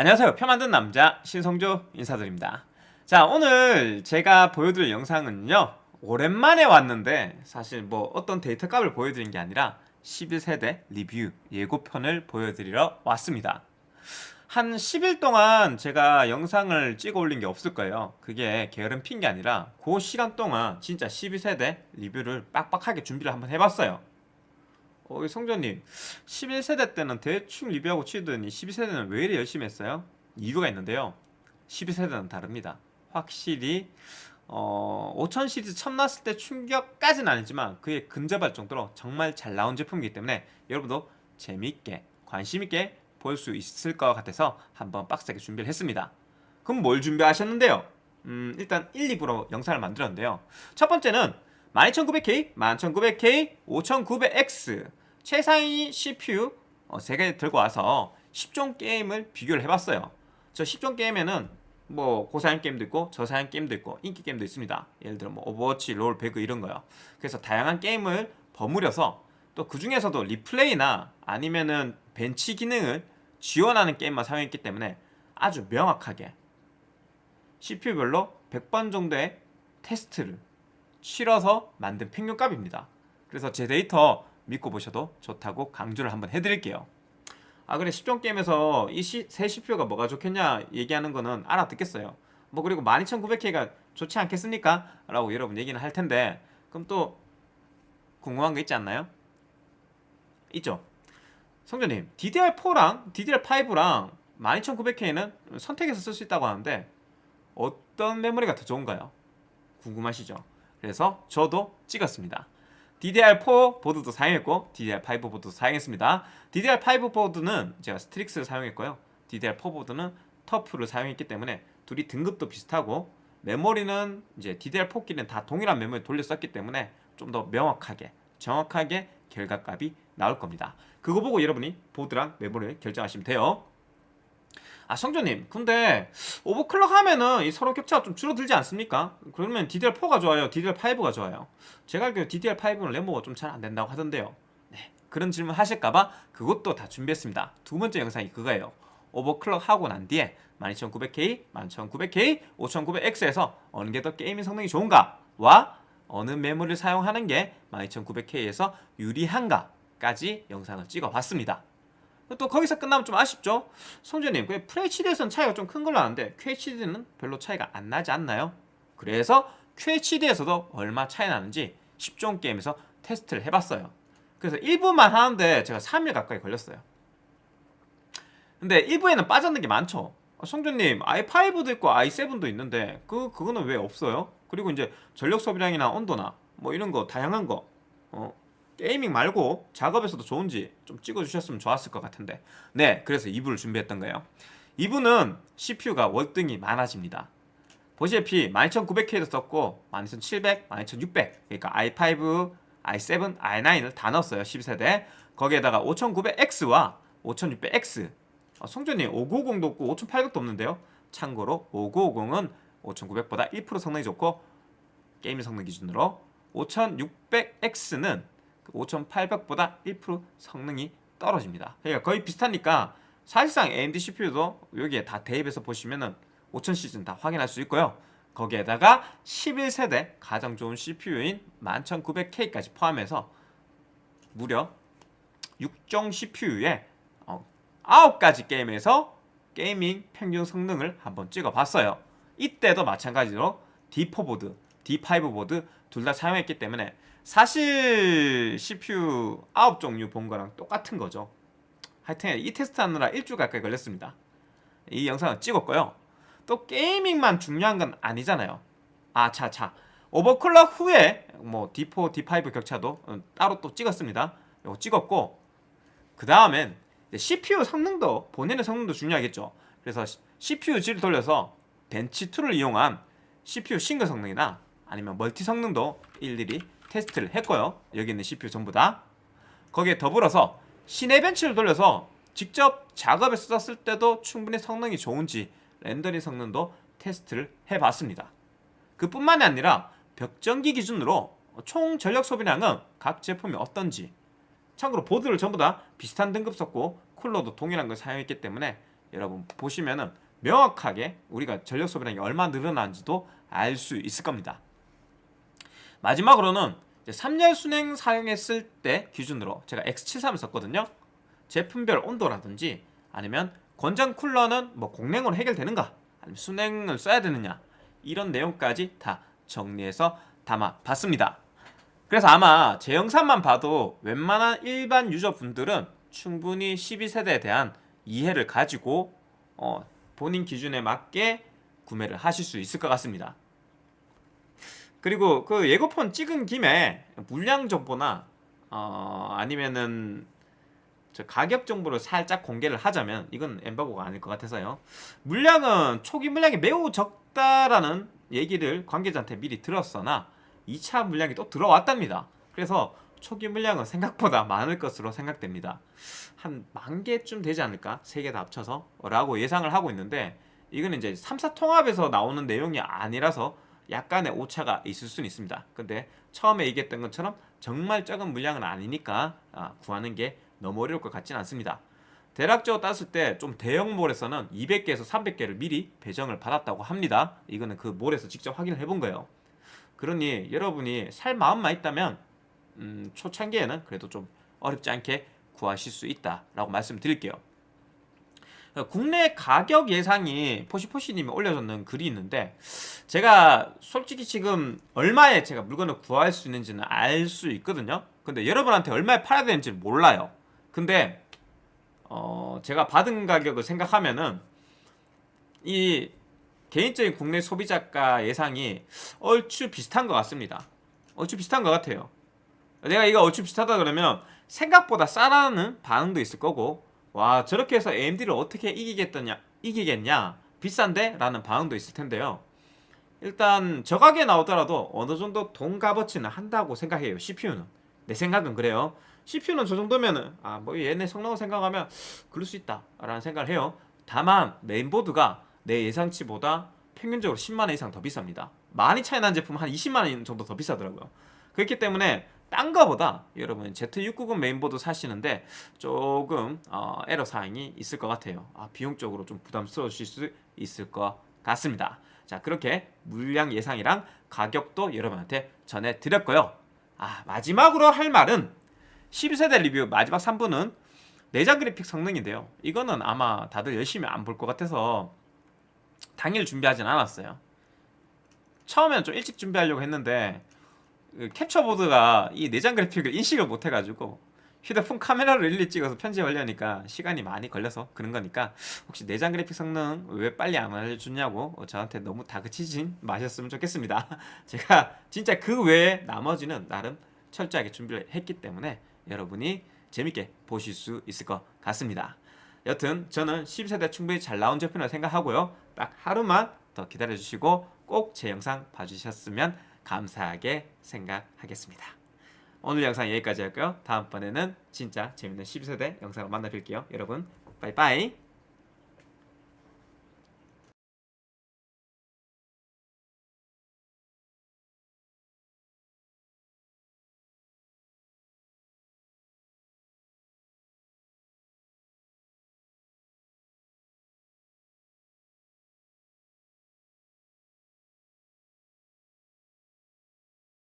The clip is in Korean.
안녕하세요. 표 만든 남자 신성조 인사드립니다. 자 오늘 제가 보여드릴 영상은요. 오랜만에 왔는데 사실 뭐 어떤 데이터 값을 보여드린 게 아니라 11세대 리뷰 예고편을 보여드리러 왔습니다. 한 10일 동안 제가 영상을 찍어 올린 게 없을 거예요. 그게 게으름 핀 게 아니라 그 시간 동안 진짜 12세대 리뷰를 빡빡하게 준비를 한번 해봤어요 어, 성조님 11세대 때는 대충 리뷰하고 치더니 12세대는 왜 이리 열심히 했어요? 이유가 있는데요. 12세대는 다릅니다. 확실히 어, 5000 시리즈 처음 나왔을 때 충격까지는 아니지만 그에 근접할 정도로 정말 잘 나온 제품이기 때문에 여러분도 재미있게 관심있게 볼 수 있을 것 같아서 한번 빡세게 준비를 했습니다. 그럼 뭘 준비하셨는데요? 음, 일단 1, 2부로 영상을 만들었는데요. 첫 번째는 12900K, 11900K, 5900X 최상위 CPU 어, 3개 들고 와서 10종 게임을 비교를 해봤어요. 저 10종 게임에는 뭐 고사양 게임도 있고 저사양 게임도 있고 인기 게임도 있습니다. 예를 들어 뭐 오버워치, 롤, 배그 이런 거요. 그래서 다양한 게임을 버무려서 또 그 중에서도 replay나 아니면은 벤치 기능을 지원하는 게임만 사용했기 때문에 아주 명확하게 CPU별로 100번 정도의 테스트를 치러서 만든 평균값입니다. 그래서 제 데이터 믿고 보셔도 좋다고 강조를 한번 해드릴게요 아 그래 10종 게임에서 이새 CPU가 뭐가 좋겠냐 얘기하는 거는 알아듣겠어요 뭐 그리고 12900K가 좋지 않겠습니까? 라고 여러분 얘기는 할 텐데 그럼 또 궁금한 거 있지 않나요? 있죠 성조님 DDR4랑 DDR5랑 12900K는 선택해서 쓸 수 있다고 하는데 어떤 메모리가 더 좋은가요? 궁금하시죠? 그래서 저도 찍었습니다 DDR4 보드도 사용했고 DDR5 보드도 사용했습니다. DDR5 보드는 제가 스트릭스를 사용했고요. DDR4 보드는 터프를 사용했기 때문에 둘이 등급도 비슷하고 메모리는 이제 DDR4끼리는 다 동일한 메모리 돌려 썼기 때문에 좀 더 명확하게 정확하게 결과값이 나올 겁니다. 그거 보고 여러분이 보드랑 메모리를 결정하시면 돼요 아 성조님 근데 overclock 하면은 이 서로 격차가 좀 줄어들지 않습니까? 그러면 DDR4가 좋아요? DDR5가 좋아요? 제가 알기로 DDR5는 램오버가 좀 잘 안된다고 하던데요 네, 그런 질문 하실까봐 그것도 다 준비했습니다 두 번째 영상이 그거예요 overclock 하고 난 뒤에 12900K, 11900K, 5900X에서 어느 게 더 gaming 성능이 좋은가 와 어느 메모리를 사용하는 게 12900K에서 유리한가까지 영상을 찍어봤습니다 또 거기서 끝나면 좀 아쉽죠? 성재님 그 FHD에서는 차이가 좀 큰 걸로 아는데 QHD는 별로 차이가 안 나지 않나요? 그래서 QHD에서도 얼마 차이 나는지 10종 게임에서 테스트를 해봤어요 그래서 1부만 하는데 제가 3일 가까이 걸렸어요 근데 1부에는 빠졌는 게 많죠 성준님 i5도 있고 i7도 있는데 그, 그거는 왜 없어요? 그리고 이제 전력 소비량이나 온도나 뭐 이런 거 다양한 거 어, 게이밍 말고 작업에서도 좋은지 좀 찍어주셨으면 좋았을 것 같은데. 네 그래서 2부를 준비했던 거예요. 2부는 CPU가 월등히 많아집니다. 보시다시피 12900K도 썼고 12700, 12600 그러니까 i5, i7, i9을 다 넣었어요 10세대. 거기에다가 5900X와 5600X 어, 송전님 5950도 없고 5800도 없는데요. 참고로 5950은 5900보다 1% 성능이 좋고 게임 성능 기준으로 5600X는 5800보다 1% 성능이 떨어집니다. 그러니까 거의 비슷하니까 사실상 AMD CPU도 여기에 다 대입해서 보시면은 5000 시즌 다 확인할 수 있고요. 거기에다가 11세대 가장 좋은 CPU인 11900K까지 포함해서 무려 6종 CPU에 9가지 게임에서 게이밍 평균 성능을 한번 찍어봤어요. 이때도 마찬가지로 D4 보드, D5 보드 둘 다 사용했기 때문에 사실 CPU 9종류 본 거랑 똑같은 거죠. 하여튼 이 테스트 하느라 일주일 가까이 걸렸습니다. 이 영상을 찍었고요. 또 gaming만 중요한 건 아니잖아요. 아차차 overclock 후에 뭐 D4, D5 격차도 어, 따로 또 찍었습니다. 이거 찍었고 그 다음엔 CPU 성능도 본인의 성능도 중요하겠죠. 그래서 CPU-Z를 돌려서 벤치2를 이용한 CPU 싱글 성능이나 아니면 멀티 성능도 일일이 테스트를 했고요. 여기 있는 CPU 전부 다. 거기에 더불어서 Cinebench를 돌려서 직접 작업에 썼을 때도 충분히 성능이 좋은지 렌더링 성능도 테스트를 해봤습니다. 그뿐만이 아니라 벽전기 기준으로 총 전력 소비량은 각 제품이 어떤지 참고로 보드를 전부 다 비슷한 등급 썼고 쿨러도 동일한 걸 사용했기 때문에 여러분 보시면은 명확하게 우리가 전력 소비량이 얼마 늘어난지도 알 수 있을 겁니다. 마지막으로는 이제 3열 순행 사용했을 때 기준으로 제가 X73을 썼거든요. 제품별 온도라든지 아니면 권장 쿨러는 뭐 공랭으로 해결되는가 아니면 순행을 써야 되느냐 이런 내용까지 다 정리해서 담아봤습니다. 그래서 아마 제 영상만 봐도 웬만한 일반 유저분들은 충분히 12세대에 대한 이해를 가지고 어, 본인 기준에 맞게 구매를 하실 수 있을 것 같습니다. 그리고 그 예고폰 찍은 김에 물량 정보나 어, 아니면은 저 가격 정보를 살짝 공개를 하자면 이건 엠바고가 아닐 것 같아서요. 물량은 초기 물량이 매우 적다라는 얘기를 관계자한테 미리 들었으나 2차 물량이 또 들어왔답니다. 그래서 초기 물량은 생각보다 많을 것으로 생각됩니다. 한 만 개쯤 되지 않을까? 세 개 다 합쳐서 라고 예상을 하고 있는데 이거는 이제 3사 통합에서 나오는 내용이 아니라서 약간의 오차가 있을 수는 있습니다. 근데 처음에 얘기했던 것처럼 정말 적은 물량은 아니니까 아, 구하는 게 너무 어려울 것 같지는 않습니다. 대략적으로 땄을 때 좀 대형 몰에서는 200개에서 300개를 미리 배정을 받았다고 합니다. 이거는 그 몰에서 직접 확인을 해본 거예요. 그러니 여러분이 살 마음만 있다면 음, 초창기에는 그래도 좀 어렵지 않게 구하실 수 있다라고 말씀드릴게요. 국내 가격 예상이 포시포시님이 올려줬는 글이 있는데 제가 솔직히 지금 얼마에 제가 물건을 구할 수 있는지는 알 수 있거든요. 근데 여러분한테 얼마에 팔아야 되는지 몰라요. 근데 어 제가 받은 가격을 생각하면은 이 개인적인 국내 소비자가 예상이 얼추 비슷한 것 같습니다. 얼추 비슷한 것 같아요. 내가 이거 얼추 비슷하다 그러면 생각보다 싸라는 반응도 있을 거고 와 저렇게 해서 AMD를 어떻게 이기겠더냐 이기겠냐? 비싼데? 라는 반응도 있을 텐데요. 일단 저가게 나오더라도 어느 정도 돈 값어치는 한다고 생각해요 CPU는. 내 생각은 그래요. CPU는 저 정도면은 아 뭐 얘네 성능을 생각하면 그럴 수 있다 라는 생각을 해요. 다만 메인보드가 내 예상치보다 평균적으로 10만원 이상 더 비쌉니다. 많이 차이 난 제품 한 20만원 정도 더 비싸더라고요. 그렇기 때문에 딴 거보다 여러분 Z690 메인보드 사시는데 조금 어, 애로 사항이 있을 것 같아요. 아, 비용적으로 좀 부담스러우실 수 있을 것 같습니다. 자 그렇게 물량 예상이랑 가격도 여러분한테 전해드렸고요. 아 마지막으로 할 말은 12세대 리뷰 마지막 3부는 내장 그래픽 성능인데요. 이거는 아마 다들 열심히 안 볼 것 같아서 당일 준비하진 않았어요. 처음에는 좀 일찍 준비하려고 했는데 그 캡처보드가 이 내장 그래픽을 인식을 못 해가지고 휴대폰 카메라로 일일이 찍어서 편집하려니까 시간이 많이 걸려서 그런 거니까 혹시 내장 그래픽 성능 왜 빨리 안 알려주냐고 저한테 너무 다그치진 마셨으면 좋겠습니다. 제가 진짜 그 외에 나머지는 나름 철저하게 준비를 했기 때문에 여러분이 재밌게 보실 수 있을 것 같습니다. 여튼 저는 10세대 충분히 잘 나온 제품이라고 생각하고요. 딱 하루만 더 기다려주시고 꼭 제 영상 봐주셨으면 감사하게 생각하겠습니다. 오늘 영상 여기까지 할고요. 다음번에는 진짜 재밌는 12세대 영상으로 만나 뵐게요. 여러분 빠이빠이